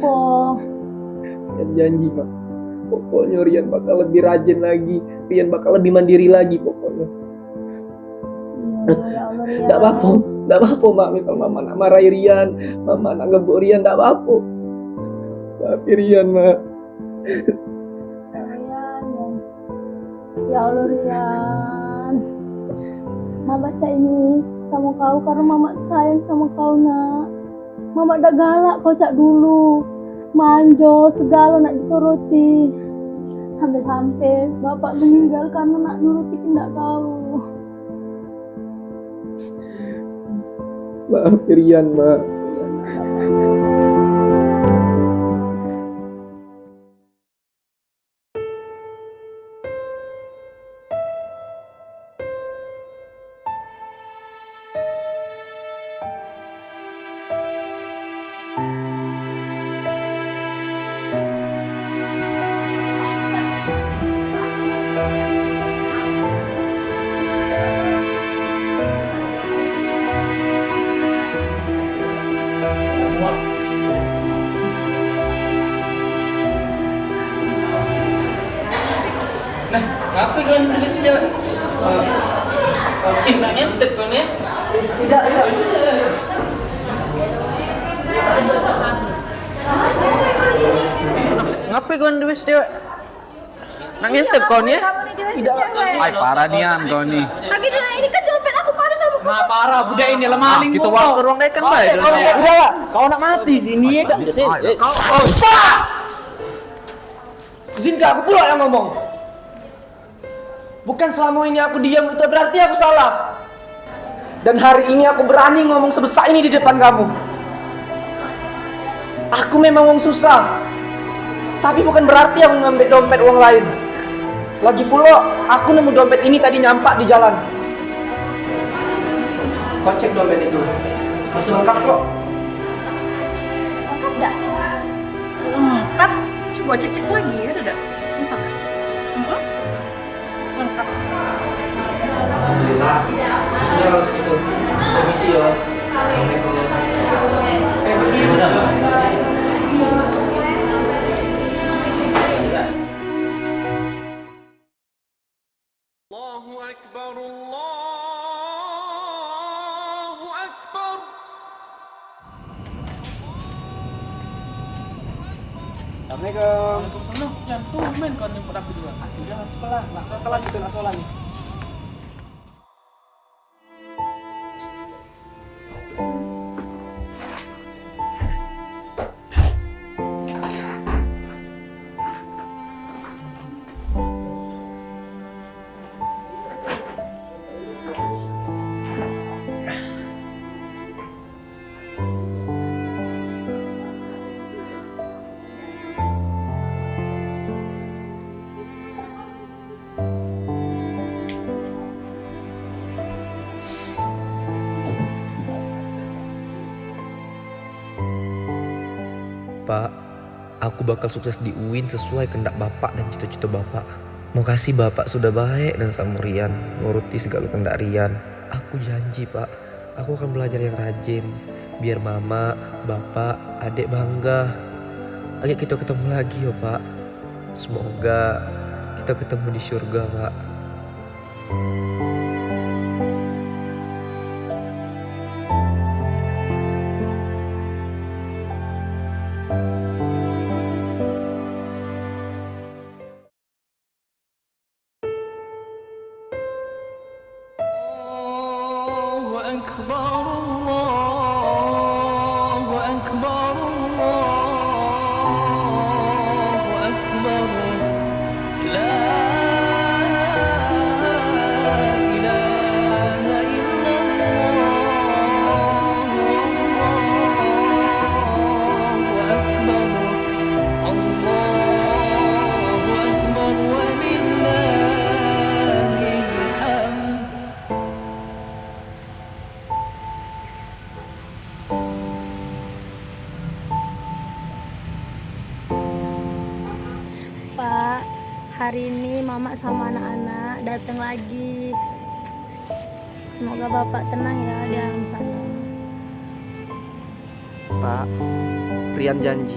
apa? Rian janji pak pokoknya Rian bakal lebih rajin lagi Rian bakal lebih mandiri lagi pokoknya Iya, ya Rian. Tidak apa-apa, tidak apa-apa mak. Misal mama nak marahi Rian, mama nak ngebuk Rian, tidak apa-apa. Tapi Rian mak, Ya, Rian, ya. Ya Allah Rian. Mama baca ini sama kau karena mama sayang sama kau nak. Mama udah galak kau cak dulu. Manjo segala nak dituruti. Sampai-sampai bapak meninggal karena nak nuruti kehendak kau. maaf Rian mak. Nah, ngapain kau nulis cewek? Ih, nak ngentet kau ni. Tidak, tidak. Ngapain kau nulis cewek? Nak ngentet kau ni? Tidak. Ay, parah nian kau nih. Lagi dulu ini kan dompet aku pada sama kau. Nah, parah budak ini lemah Ah, ling kita kau. waktu ruang dekan baik. Kau udah lah. Kau nak mati sini ya? Kau oh, aku pula yang ngomong. Bukan selama ini aku diam itu berarti aku salah. Dan hari ini aku berani ngomong sebesar ini di depan kamu. Aku memang wong susah. Tapi bukan berarti aku ngambil dompet uang lain. Lagi pula, aku nemu dompet ini tadi nyampak di jalan. Kau cek dompet itu. Masih lengkap kok. Lengkap dak? Lengkap. Coba cek-cek lagi ya kalau segitu. Permisi yo. Assalamualaikum. Yang tuh main kau nyemput aku juga. Kasih jalan sekolah. Kalau lanjutin asolan nih. Aku bakal sukses di UIN sesuai kendak Bapak dan cita-cita Bapak. mau kasih Bapak sudah baik dan samurian, nuruti segala kendak Rian. Aku janji Pak, aku akan belajar yang rajin. Biar Mama, Bapak, adik bangga. Ayo kita ketemu lagi ya Pak. Semoga kita ketemu di surga Pak. thank أكبر Hari ini mama sama anak-anak datang lagi. Semoga bapak tenang ya di alam sana. Pak, Rian janji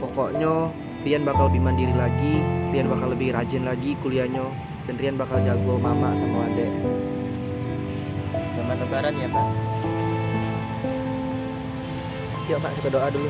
Pokoknya Rian bakal lebih mandiri lagi, Rian bakal lebih rajin lagi kuliahnya, dan Rian bakal jago mama sama adek. Selamat lebaran ya Pak. Yuk Pak, kita doa dulu.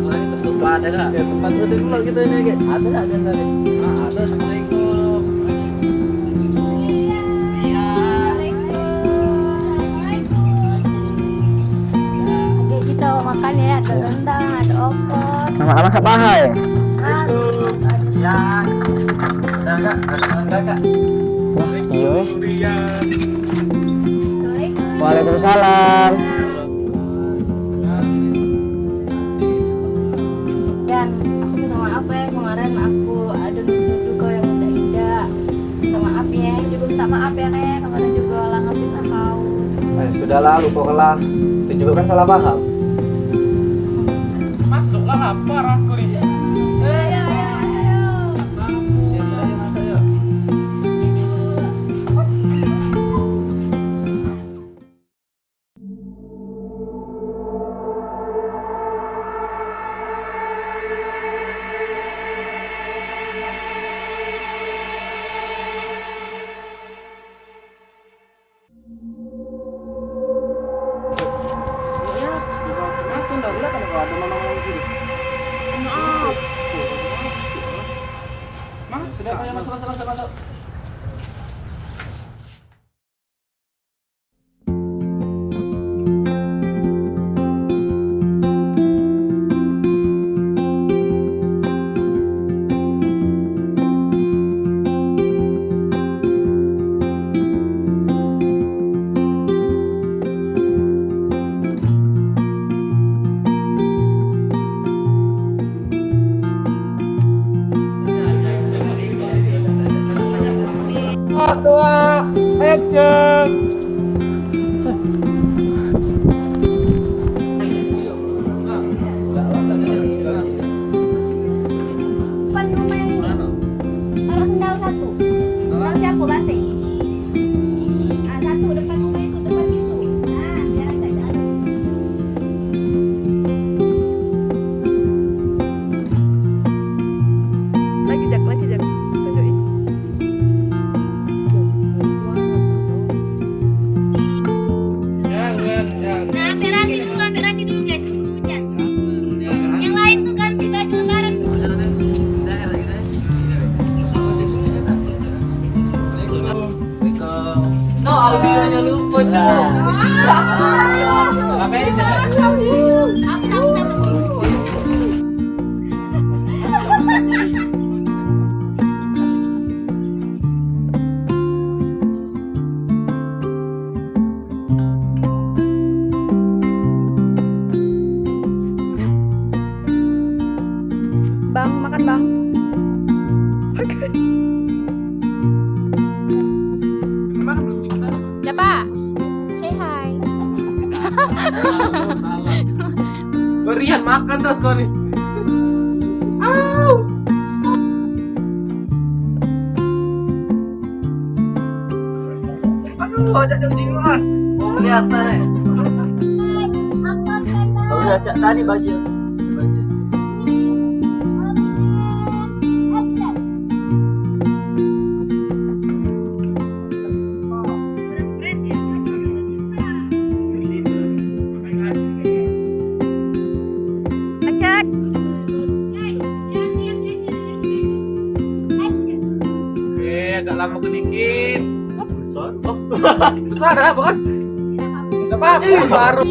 Opor. Apa tadi ketupat ada? Ya, tempat dulu kita ini kayak ada enggak ada tadi? Ah, ada. Assalamualaikum. Oke, kita makan ya, ada rendang, ada opor. Sama-sama sapahai. Ya. Ada enggak? Ada enggak, Kak? Iya. Waalaikumsalam. Eh, sudahlah, lupakanlah. Itu juga kan salah paham. Masuklah lapar Depan Bang, makan bang. Siapa? Say hi. Berian makan terus kau nih. Aduh, ajak jam dingin Mau kelihatan eh. Kau udah cak tadi baju. sedikit kan besar. Oh besar lah bukan? Nggak apa-apa. Iya, Baru.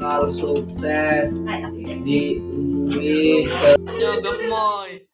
Kalau sukses di